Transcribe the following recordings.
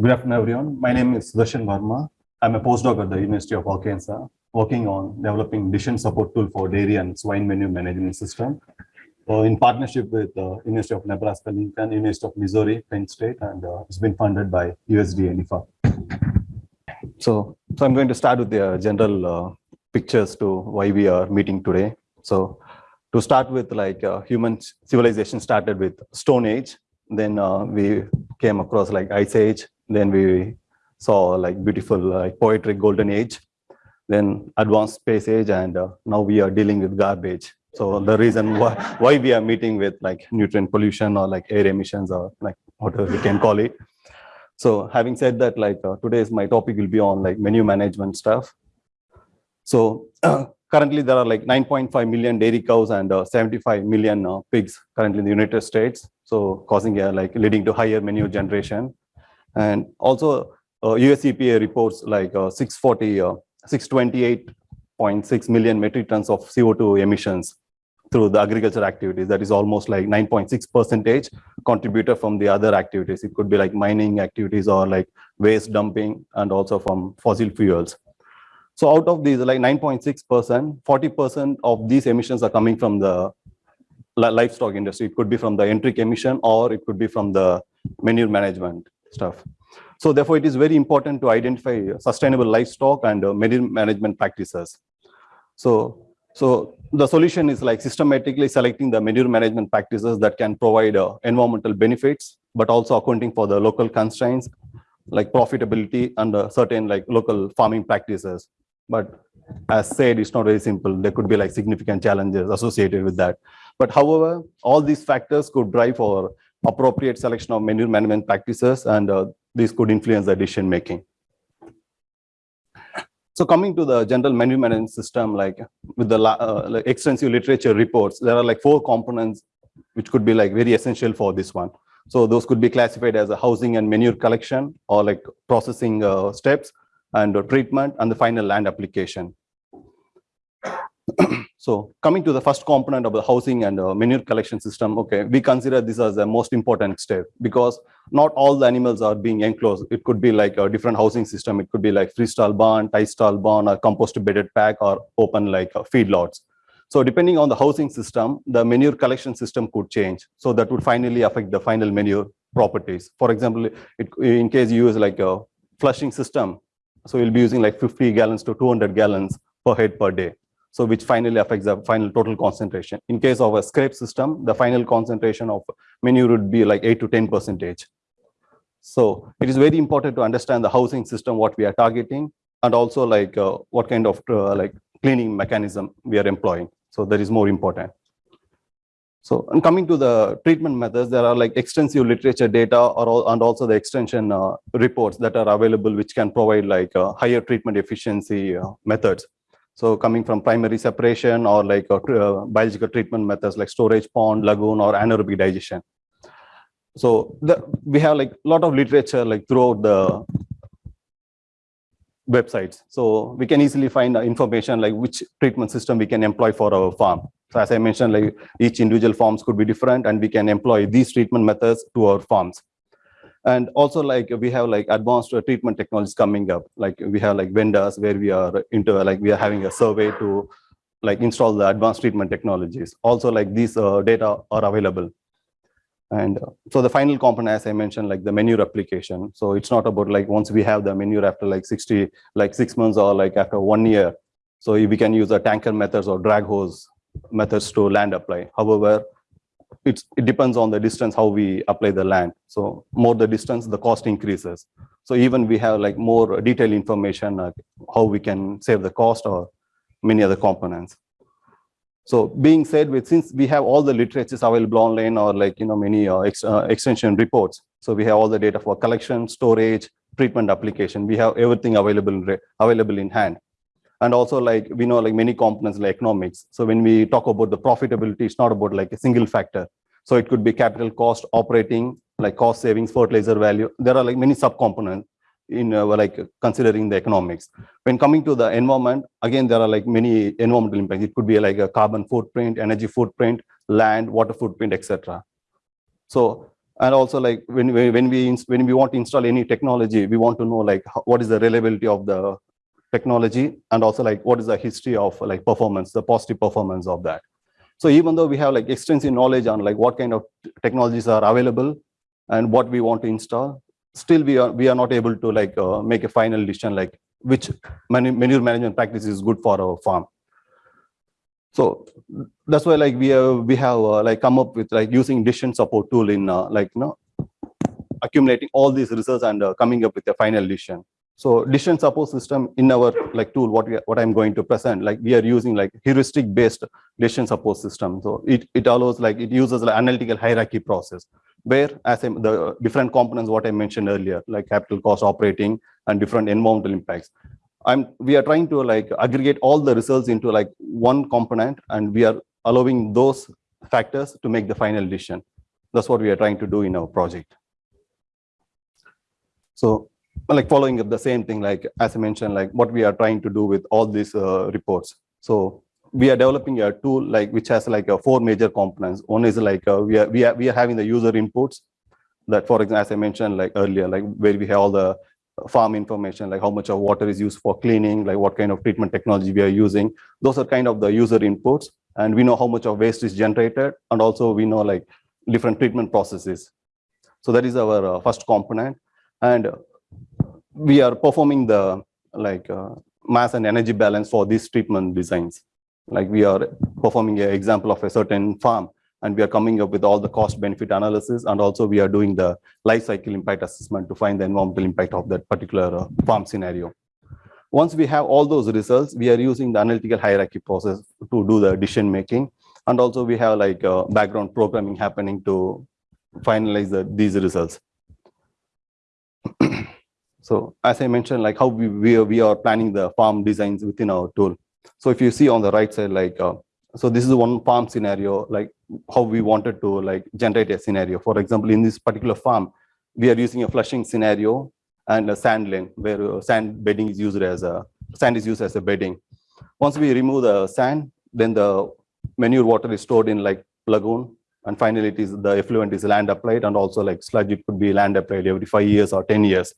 Good afternoon, everyone. My name is Sudarshan Verma. I'm a postdoc at the University of Arkansas, working on developing decision support tool for dairy and swine manure management system in partnership with uh, University of Nebraska Lincoln, University of Missouri, Penn State, and uh, it's been funded by USDA NIFA. So, so I'm going to start with the general uh, pictures to why we are meeting today. So to start with, like uh, human civilization started with Stone Age, then uh, we came across like Ice Age, then we saw like beautiful like poetic golden age, then advanced space age, and uh, now we are dealing with garbage. So the reason why, why we are meeting with like nutrient pollution or like air emissions or like whatever we can call it. So having said that, like uh, today's my topic will be on like manure management stuff. So uh, currently there are like 9.5 million dairy cows and uh, 75 million uh, pigs currently in the United States. So causing a like leading to higher manure generation. And also uh, US EPA reports like uh, 640, uh, 628.6 million metric tons of CO2 emissions through the agriculture activities. That is almost like 9.6 percentage contributor from the other activities. It could be like mining activities or like waste dumping and also from fossil fuels. So out of these like 9.6%, 40% of these emissions are coming from the livestock industry. It could be from the enteric emission or it could be from the manure management stuff. So therefore, it is very important to identify sustainable livestock and uh, manure management practices. So so the solution is like systematically selecting the manure management practices that can provide uh, environmental benefits, but also accounting for the local constraints like profitability and uh, certain like local farming practices. But as said, it's not very simple. There could be like significant challenges associated with that. But however, all these factors could drive for appropriate selection of manure management practices, and uh, these could influence the decision making. So coming to the general manure management system, like with the uh, like extensive literature reports, there are like four components which could be like very essential for this one. So those could be classified as a housing and manure collection or like processing uh, steps and uh, treatment and the final land application. so coming to the first component of the housing and uh, manure collection system, okay, we consider this as the most important step because not all the animals are being enclosed. It could be like a different housing system. It could be like freestall barn, tie stall barn, or compost bedded pack, or open like uh, feedlots. So depending on the housing system, the manure collection system could change. So that would finally affect the final manure properties. For example, it, in case you use like a flushing system, so you'll be using like 50 gallons to 200 gallons per head per day so which finally affects the final total concentration. In case of a scrape system, the final concentration of manure would be like 8 to 10 percentage. So it is very important to understand the housing system, what we are targeting, and also like uh, what kind of uh, like cleaning mechanism we are employing. So that is more important. So and coming to the treatment methods, there are like extensive literature data or and also the extension uh, reports that are available, which can provide like uh, higher treatment efficiency uh, methods. So coming from primary separation or like uh, uh, biological treatment methods like storage pond, lagoon, or anaerobic digestion. So the, we have like a lot of literature like throughout the websites. So we can easily find information like which treatment system we can employ for our farm. So as I mentioned, like each individual farms could be different and we can employ these treatment methods to our farms and also like we have like advanced treatment technologies coming up. Like we have like vendors where we are into like we are having a survey to like install the advanced treatment technologies. Also like these uh, data are available. And uh, so the final component as i mentioned like the manure application so it's not about like once we have the manure after like 60 like six months or like after one year so we can use the tanker methods or drag hose methods to land apply. However it's, it depends on the distance how we apply the land. So more the distance, the cost increases. So even we have like more detailed information how we can save the cost or many other components. So being said with since we have all the literatures available online or like you know many uh, ex, uh, extension reports. So we have all the data for collection, storage, treatment application. We have everything available available in hand and also like we know like many components like economics. So when we talk about the profitability it's not about like a single factor. So it could be capital cost operating like cost savings fertilizer value. There are like many subcomponents in uh, like considering the economics. When coming to the environment again there are like many environmental impacts. It could be like a carbon footprint energy footprint land water footprint etc so And also like when we, when we, when we want to install any technology, we want to know like what is the reliability of the technology and also like what is the history of like performance, the positive performance of that. So even though we have like extensive knowledge on like what kind of technologies are available and what we want to install, still we are, we are not able to like uh, make a final decision like which manu- manure management practice is good for our farm. So that's why like we have, we have uh, like come up with like using decision support tool in uh, like, you know, accumulating all these results and uh, coming up with a final decision. So decision support system in our like tool, what we, what I'm going to present, like we are using like heuristic based decision support system. So it, it allows like, it uses like analytical hierarchy process where as I'm- the different components, what I mentioned earlier, like capital cost operating and different environmental impacts. I'm, we are trying to like aggregate all the results into like one component and we are allowing those factors to make the final decision. That's what we are trying to do in our project. So like following up the same thing, like as I mentioned, like what we are trying to do with all these uh, reports. So we are developing a tool like which has like a four major components. One is like uh, we are we are we are having the user inputs that, for example, as I mentioned like earlier, like where we have all the farm information, like how much of water is used for cleaning, like what kind of treatment technology we are using. Those are kind of the user inputs, and we know how much of waste is generated, and also we know like different treatment processes. So that is our uh, first component, and we are performing the like uh, mass and energy balance for these treatment designs. Like we are performing an example of a certain farm and we are coming up with all the cost benefit analysis and also we are doing the life cycle impact assessment to find the environmental impact of that particular uh, farm scenario. Once we have all those results, we are using the analytical hierarchy process to do the decision making. And also we have like uh, background programming happening to finalize the, these results. So as I mentioned, like how we, we, are, we are planning the farm designs within our tool. So if you see on the right side, like, uh, so this is one farm scenario, like how we wanted to like generate a scenario. For example, in this particular farm, we are using a flushing scenario and a sand lane where uh, sand bedding is used as a, sand is used as a bedding. Once we remove the sand, then the manure water is stored in like lagoon. And finally, it is the effluent is land applied and also like sludge, it could be land applied every five years or 10 years.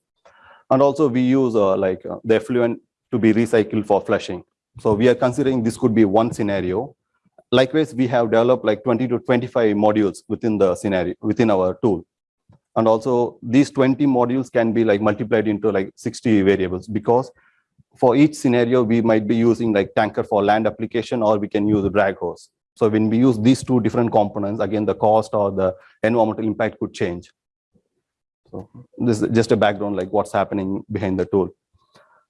And also we use uh, like uh, the effluent to be recycled for flushing. So we are considering this could be one scenario. Likewise, we have developed like 20 to 25 modules within the scenario, within our tool. And also these 20 modules can be like multiplied into like 60 variables because for each scenario, we might be using like tanker for land application or we can use a drag hose. So when we use these two different components, again, the cost or the environmental impact could change. So this is just a background, like what's happening behind the tool.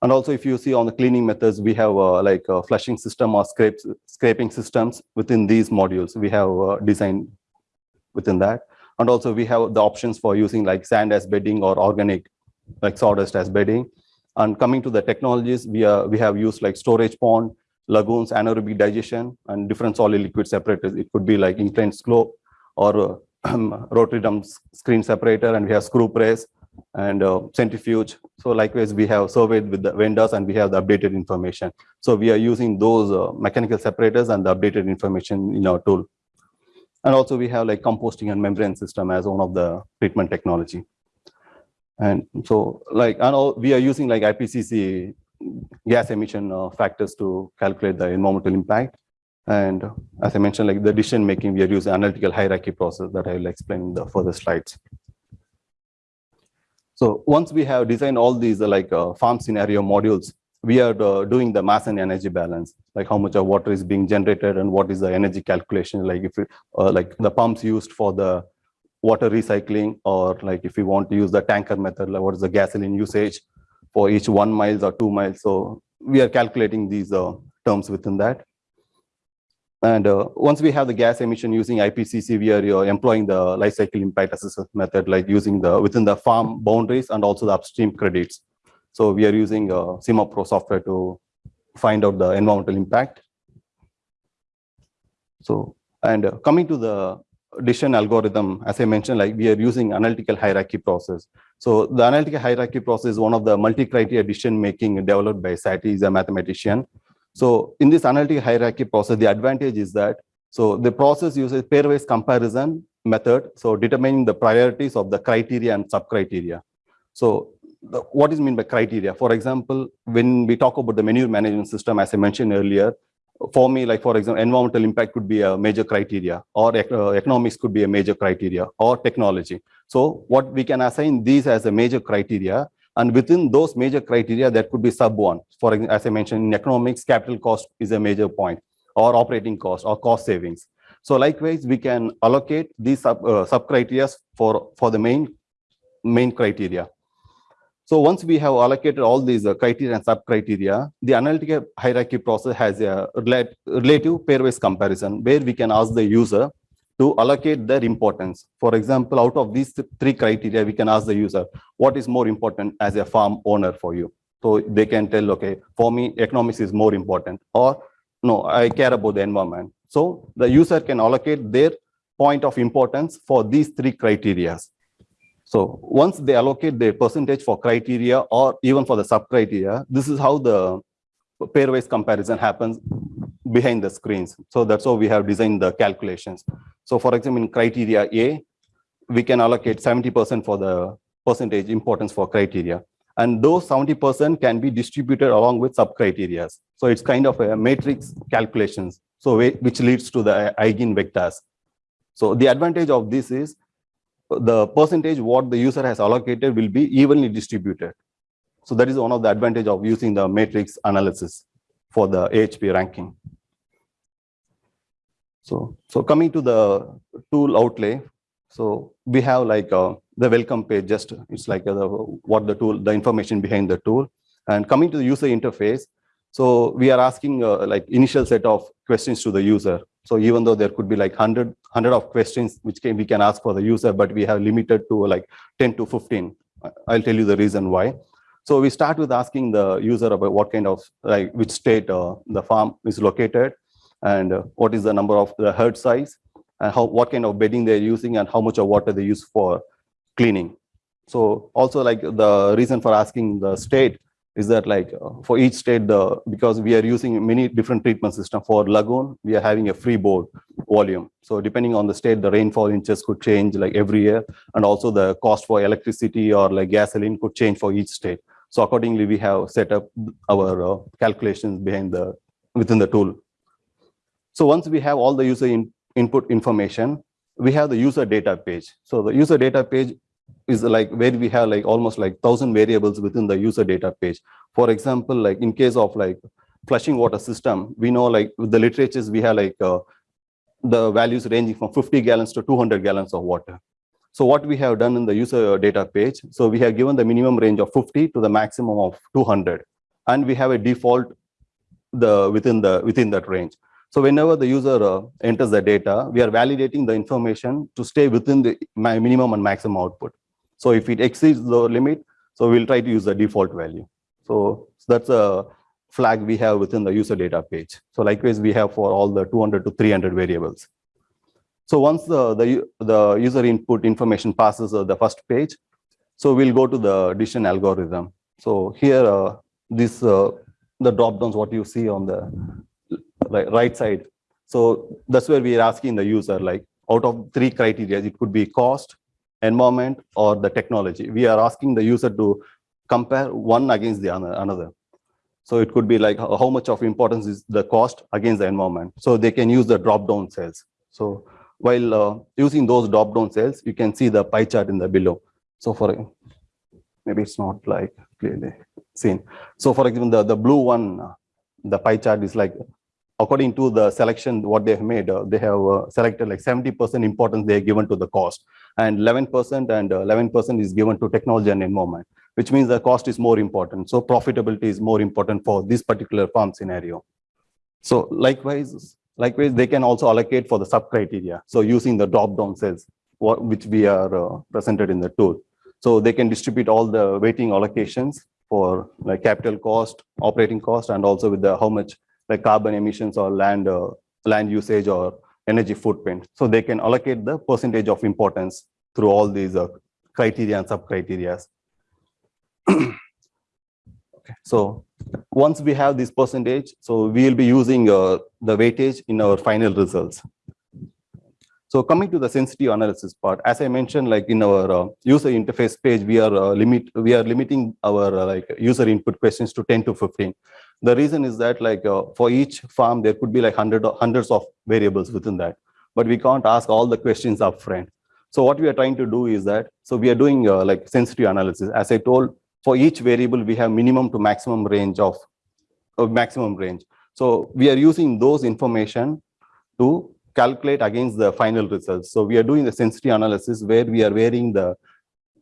And also, if you see on the cleaning methods, we have uh, like a flushing system or scrapes, scraping systems within these modules. We have uh, designed within that. And also we have the options for using like sand as bedding or organic, like sawdust as bedding. And coming to the technologies, we, are, we have used like storage pond, lagoons, anaerobic digestion, and different solid liquid separators. It could be like inclined slope or uh, rotary drum screen separator, and we have screw press and uh, centrifuge. So likewise, we have surveyed with the vendors and we have the updated information. So we are using those uh, mechanical separators and the updated information in our tool. And also we have like composting and membrane system as one of the treatment technology. And so like, and all, we are using like IPCC gas emission uh, factors to calculate the environmental impact. And as I mentioned, like the decision making, we are using analytical hierarchy process that I will explain in the further slides. So once we have designed all these uh, like uh, farm scenario modules, we are uh, doing the mass and energy balance, like how much of water is being generated and what is the energy calculation, like if it, uh, like the pumps used for the water recycling, or like if we want to use the tanker method, like what is the gasoline usage for each one miles or two miles. So we are calculating these uh, terms within that. And uh, once we have the gas emission using IPCC, we are uh, employing the life cycle impact assessment method, like using the within the farm boundaries and also the upstream credits. So we are using uh, SimaPro software to find out the environmental impact. So, and uh, coming to the decision algorithm, as I mentioned, like we are using analytical hierarchy process. So the analytical hierarchy process is one of the multi-criteria decision making developed by Saaty, is a mathematician. So in this analytical hierarchy process, the advantage is that, so the process uses pairwise comparison method. So determining the priorities of the criteria and sub-criteria. So the, what is mean by criteria? For example, when we talk about the manure management system, as I mentioned earlier, for me, like for example, environmental impact could be a major criteria, or uh, economics could be a major criteria, or technology. So what we can assign these as a major criteria, and within those major criteria, there could be sub one. For as I mentioned, in economics, capital cost is a major point, or operating cost, or cost savings. So likewise, we can allocate these sub, uh, sub criteria for, for the main, main criteria. So once we have allocated all these uh, criteria and sub-criteria, the analytical hierarchy process has a relative pairwise comparison where we can ask the user to allocate their importance. For example, out of these three criteria, we can ask the user, what is more important as a farm owner for you? So they can tell, okay, for me, economics is more important, or no, I care about the environment. So the user can allocate their point of importance for these three criteria. So once they allocate the percentage for criteria or even for the sub-criteria, this is how the pairwise comparison happens behind the screens. So that's how we have designed the calculations. So for example, in criteria A, we can allocate 70% for the percentage importance for criteria. And those 70% can be distributed along with sub-criteria. So it's kind of a matrix calculations, so which leads to the eigenvectors. So the advantage of this is the percentage what the user has allocated will be evenly distributed. So that is one of the advantage of using the matrix analysis for the AHP ranking. So, so coming to the tool outlay, so we have like uh, the welcome page, just it's like uh, the, what the tool, the information behind the tool. And coming to the user interface, so we are asking uh, like initial set of questions to the user. So even though there could be like 100, 100 of questions which can, we can ask for the user, but we have limited to like 10 to 15. I'll tell you the reason why. So we start with asking the user about what kind of, like which state uh, the farm is located and uh, what is the number of the herd size and how what kind of bedding they're using and how much of water they use for cleaning. So also like the reason for asking the state is that like uh, for each state the because we are using many different treatment system. For lagoon we are having a free board volume. So depending on the state the rainfall inches could change like every year. And also the cost for electricity or like gasoline could change for each state. So accordingly we have set up our uh, calculations behind the within the tool so once we have all the user in, input information we have the user data page so the user data page is like where we have like almost like thousand variables within the user data page. For example, like in case of like flushing water system, we know like the literatures we have like uh, the values ranging from 50 gallons to 200 gallons of water. So what we have done in the user data page, so we have given the minimum range of 50 to the maximum of 200, and we have a default the within the within that range. So whenever the user uh, enters the data, we are validating the information to stay within the minimum and maximum output. So if it exceeds the limit, so we'll try to use the default value. So, that's a flag we have within the user data page. So likewise, we have for all the 200 to 300 variables. So once the, the, the user input information passes uh, the first page, so we'll go to the decision algorithm. So here, uh, this uh, the drop downs what you see on the right side. So that's where we are asking the user, like out of three criteria, it could be cost, environment, or the technology. We are asking the user to compare one against the another. So it could be like how much of importance is the cost against the environment. So they can use the drop-down cells. So while uh, using those drop-down cells, you can see the pie chart in the below. So for maybe it's not like clearly seen. So for example, the, the blue one, the pie chart is like according to the selection what they have made, uh, they have uh, selected like 70% importance they are given to the cost and 11% and 11% uh, is given to technology and environment, which means the cost is more important. So profitability is more important for this particular farm scenario. So likewise, likewise, they can also allocate for the sub criteria. So using the drop down cells, what, which we are uh, presented in the tool. So they can distribute all the weighting allocations for like capital cost, operating cost, and also with the how much like carbon emissions or land uh, land usage or energy footprint. So they can allocate the percentage of importance through all these uh, criteria and sub-criteria. okay. So once we have this percentage, so we will be using uh, the weightage in our final results. So coming to the sensitive analysis part, as I mentioned, like in our uh, user interface page, we are uh, limit we are limiting our uh, like user input questions to 10 to 15. The reason is that like uh, for each farm, there could be like hundred hundreds of variables within that, but we can't ask all the questions upfront. So what we are trying to do is that, so we are doing uh, like sensitive analysis. As I told, for each variable, we have minimum to maximum range of, of maximum range. So we are using those information to calculate against the final results. So we are doing the sensitive analysis where we are varying the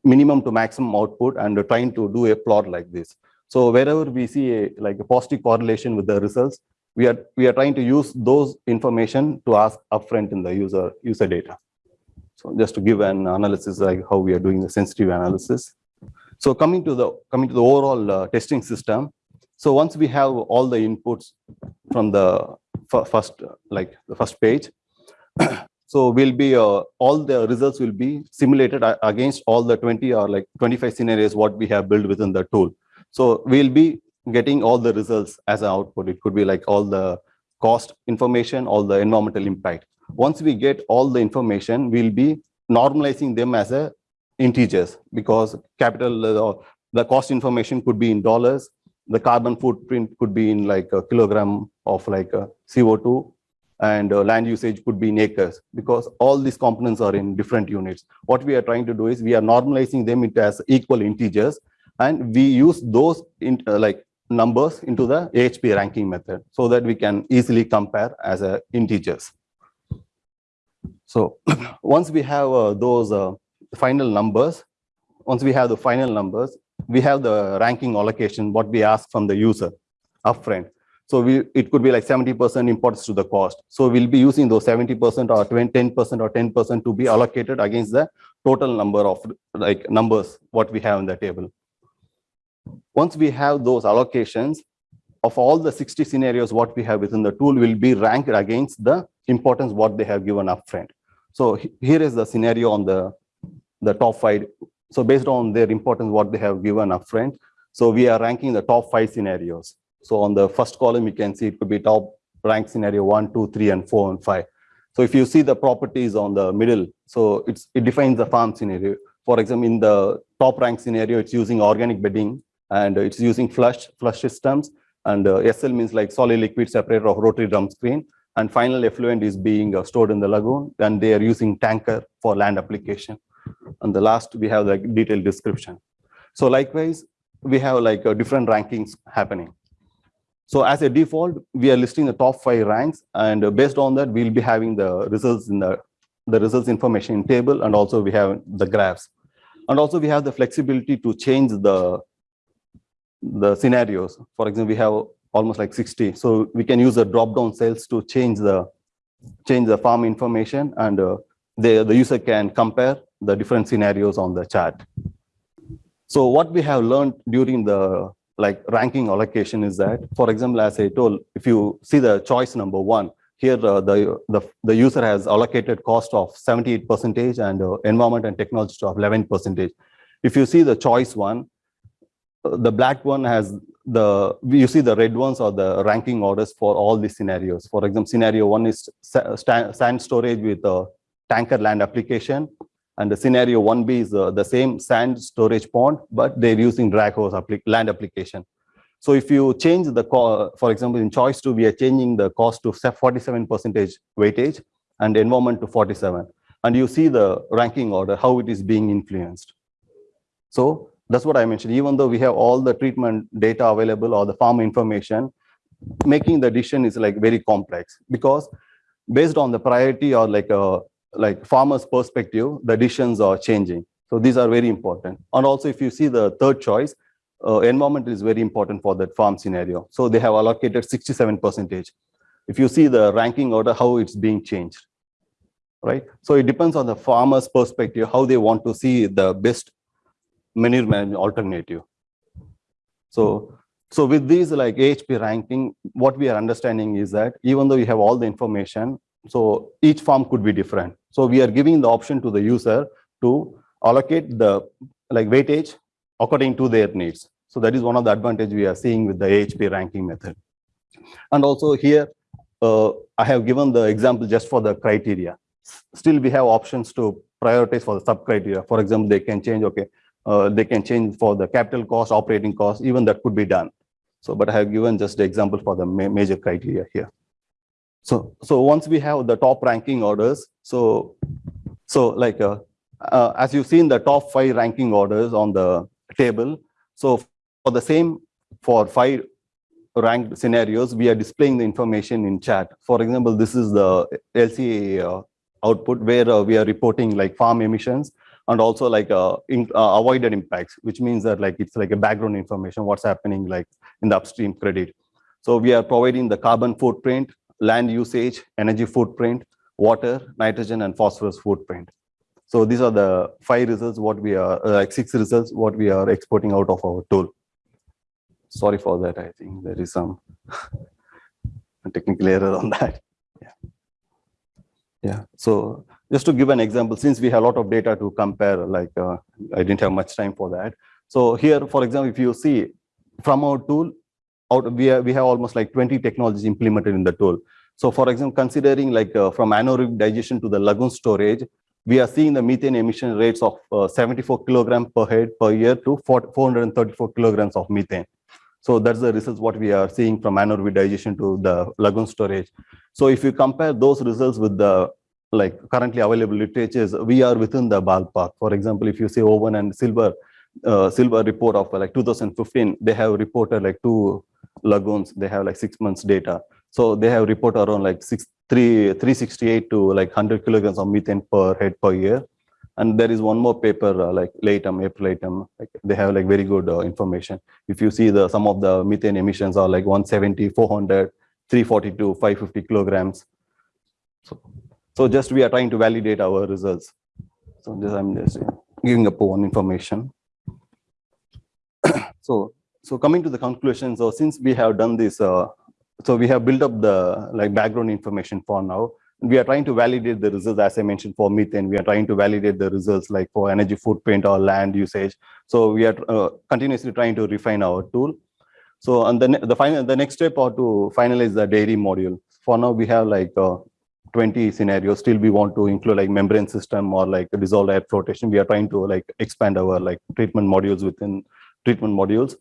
minimum to maximum output and trying to do a plot like this. So wherever we see a like a positive correlation with the results, we are we are trying to use those information to ask upfront in the user user data. So just to give an analysis like how we are doing the sensitive analysis. So coming to the coming to the overall uh, testing system. So once we have all the inputs from the first like the first page, so we'll be uh, all the results will be simulated against all the 20 or like 25 scenarios what we have built within the tool. So we'll be getting all the results as an output. It could be like all the cost information, all the environmental impact. Once we get all the information, we'll be normalizing them as a integers because capital, uh, the cost information could be in dollars, the carbon footprint could be in like a kilogram of like a CO2 and uh, land usage could be in acres because all these components are in different units. What we are trying to do is we are normalizing them into as equal integers and we use those in, uh, like numbers into the AHP ranking method so that we can easily compare as integers. So once we have uh, those uh, final numbers, once we have the final numbers, we have the ranking allocation, what we ask from the user upfront. So we, it could be like 70% importance to the cost. So we'll be using those 70% or 20, 10% or 10% to be allocated against the total number of like numbers, what we have in the table. Once we have those allocations of all the 60 scenarios, what we have within the tool will be ranked against the importance what they have given upfront. So here is the scenario on the, the top five. So based on their importance, what they have given upfront. So we are ranking the top five scenarios. So on the first column, you can see it could be top rank scenario one, two, three, and four, and five. So if you see the properties on the middle, so it's it defines the farm scenario. For example, in the top rank scenario, it's using organic bedding and it's using flush flush systems. And uh, SL means like solid liquid separator of rotary drum screen. And final effluent is being uh, stored in the lagoon. And they are using tanker for land application. And the last we have the detailed description. So likewise we have like uh, different rankings happening. So as a default we are listing the top five ranks. And based on that we'll be having the results in the the results information table. And also we have the graphs. And also we have the flexibility to change the the scenarios for example we have almost like 60. So we can use the drop-down cells to change the change the farm information and uh, the, the user can compare the different scenarios on the chart. So what we have learned during the like ranking allocation is that, for example, as I told, if you see the choice number one, here uh, the, the, the user has allocated cost of 78 percentage and uh, environment and technology of 11 percentage. If you see the choice one, the black one has the you see the red ones are the ranking orders for all these scenarios. For example, scenario one is sand storage with a tanker land application, and the scenario 1B is uh, the same sand storage pond, but they're using drag hose land application. So if you change the, for example, in choice two, we are changing the cost to 47 percentage weightage and environment to 47. And you see the ranking order, how it is being influenced. So that's what I mentioned. Even though we have all the treatment data available or the farm information, making the decision is like very complex because based on the priority or like a uh, like farmer's perspective, the decisions are changing. So these are very important. And also, if you see the third choice, uh, environment is very important for that farm scenario. So they have allocated 67 percentage. If you see the ranking order, how it's being changed, right? So it depends on the farmer's perspective, how they want to see the best manure management alternative. So, so with these like AHP ranking, what we are understanding is that even though you have all the information, so each farm could be different. So we are giving the option to the user to allocate the like weightage according to their needs. So that is one of the advantage we are seeing with the AHP ranking method. And also here, uh, I have given the example just for the criteria. still we have options to prioritize for the sub criteria. For example, they can change, okay, uh, they can change for the capital cost, operating cost, even that could be done. So, but I have given just the example for the ma- major criteria here. So, so once we have the top ranking orders, so, so like, uh, uh, as you've seen the top five ranking orders on the table. So for the same, for five ranked scenarios, we are displaying the information in chat. For example, this is the LCA uh, output where uh, we are reporting like farm emissions and also like uh, in, uh, avoided impacts, which means that like it's like a background information, what's happening like in the upstream credit. So we are providing the carbon footprint, land usage, energy footprint, water, nitrogen, and phosphorus footprint. So these are the five results, what we are, uh, like six results, what we are exporting out of our tool. Sorry for that, I think there is some technical error on that. Yeah. Yeah, so just to give an example, since we have a lot of data to compare, like uh, I didn't have much time for that. So here, for example, if you see from our tool, out we have, we have almost like 20 technologies implemented in the tool. So for example, considering like uh, from anaerobic digestion to the lagoon storage, we are seeing the methane emission rates of uh, 74 kilogram per head per year to 4- 434 kilograms of methane. So that's the results what we are seeing from anaerobic digestion to the lagoon storage. So if you compare those results with the like currently available literatures, we are within the ballpark. For example, if you say Owen and Silver, uh, Silver report of like 2015, they have reported like two lagoons, they have like six months data. So they have reported around like six, three, 368 to like 100 kilograms of methane per head per year. And there is one more paper uh, like Leytem, April Leytem, like they have like very good uh, information. If you see the some of the methane emissions are like 170, 400, 342, 550 kilograms. So, so just we are trying to validate our results. So just I'm just giving up one information. so so coming to the conclusion, so since we have done this, uh, so we have built up the like background information for now. We are trying to validate the results, as I mentioned, for methane. We are trying to validate the results like for energy footprint or land usage. So we are uh, continuously trying to refine our tool. So and then the final, the next step are to finalize the dairy module. For now, we have like uh, 20 scenarios. Still, we want to include like membrane system or like dissolved air flotation. We are trying to like expand our like treatment modules within treatment modules.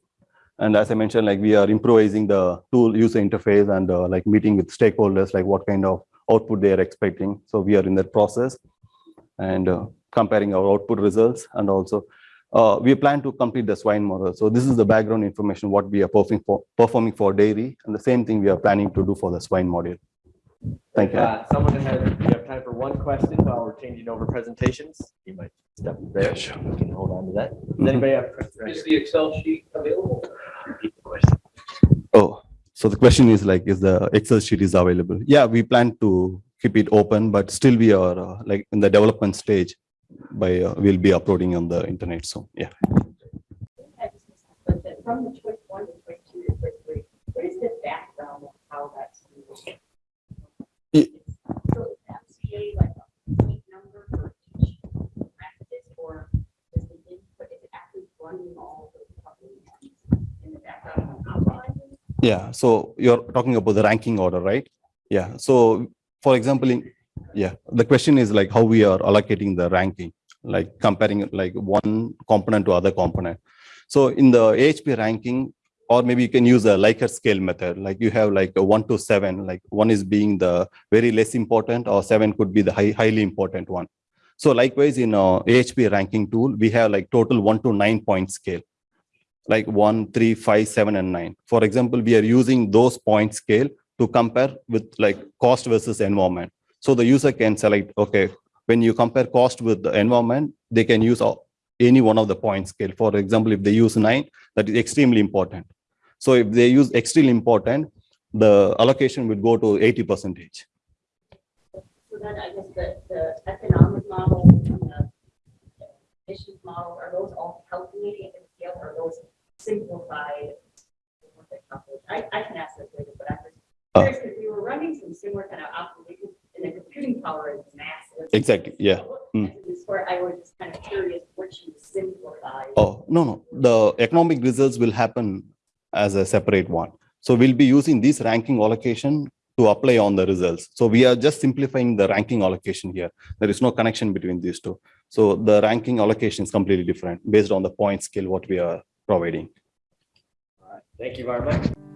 And as I mentioned, like we are improvising the tool user interface and uh, like meeting with stakeholders, like what kind of output they are expecting. So we are in that process and uh, comparing our output results and also uh, we plan to complete the swine model. So this is the background information, what we are performing for, performing for dairy and the same thing we are planning to do for the swine module. Thank you. Uh, Someone has, we have time for one question while we're changing over presentations. You might step there. sure. We can hold on to that. Does Mhm. anybody have? a question? Right Is here. the Excel sheet available? The question. Oh, so the question is like, is the Excel sheet is available? Yeah, we plan to keep it open, but still we are uh, like in the development stage by, uh, we'll be uploading on the internet. So, yeah. I just missed that, But then from the choice one to choice two to choice three, what is the background of how that's? used? It- So is MCA like a point number for each practice or is the input, is it actually running all the companies in the background? outline? Yeah, so you're talking about the ranking order, right? Yeah, so for example, in, yeah, the question is like how we are allocating the ranking, like comparing like one component to other component. So in the AHP ranking, or maybe you can use a Likert scale method, like you have like a one to seven, like one is being the very less important or seven could be the high, highly important one. So likewise in uh, a AHP ranking tool, we have like total one to nine point scale like one, three, five, seven, and nine. For example, we are using those point scale to compare with like cost versus environment. So the user can select, okay, when you compare cost with the environment, they can use any one of the point scale. For example, if they use nine, that is extremely important. So if they use extremely important, the allocation would go to 80 percentage. So then I guess the, the economic model and the emissions model, are those all in scale are those simplified? I, I can ask this later, but I'm just Uh. curious if you were running some similar kind of operations and the computing power is massive. Exactly, yeah. Mm. This where I was just kind of curious which you simplify. Oh, no, no, the economic results will happen as a separate one. So we'll be using this ranking allocation to apply on the results. So we are just simplifying the ranking allocation here. There is no connection between these two. So the ranking allocation is completely different based on the point scale what we are providing. All right, Thank you very much.